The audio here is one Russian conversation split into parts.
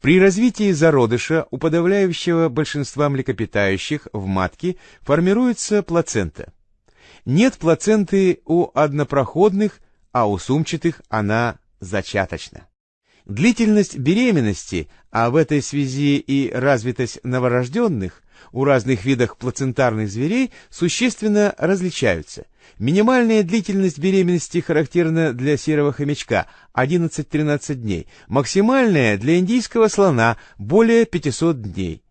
При развитии зародыша у подавляющего большинства млекопитающих в матке формируется плацента. Нет плаценты у однопроходных, а у сумчатых она зачаточна. Длительность беременности, а в этой связи и развитость новорожденных, у разных видов плацентарных зверей существенно различаются. Минимальная длительность беременности характерна для серого хомячка – 11-13 дней, максимальная для индийского слона – более 500 дней.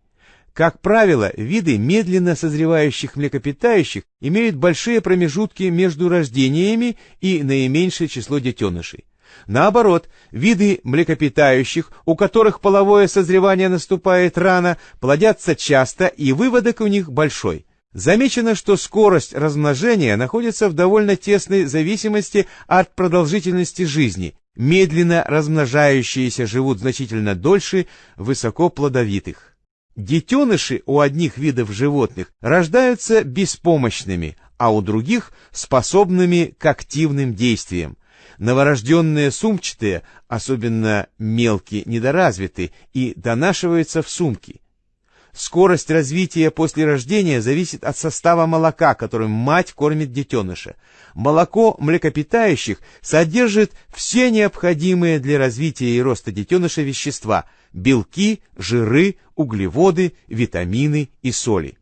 Как правило, виды медленно созревающих млекопитающих имеют большие промежутки между рождениями и наименьшее число детенышей. Наоборот, виды млекопитающих, у которых половое созревание наступает рано, плодятся часто и выводок у них большой. Замечено, что скорость размножения находится в довольно тесной зависимости от продолжительности жизни. Медленно размножающиеся живут значительно дольше высокоплодовитых. Детеныши у одних видов животных рождаются беспомощными, а у других способными к активным действиям. Новорожденные сумчатые, особенно мелкие, недоразвиты и донашиваются в сумки. Скорость развития после рождения зависит от состава молока, которым мать кормит детеныша. Молоко млекопитающих содержит все необходимые для развития и роста детеныша вещества – белки, жиры, углеводы, витамины и соли.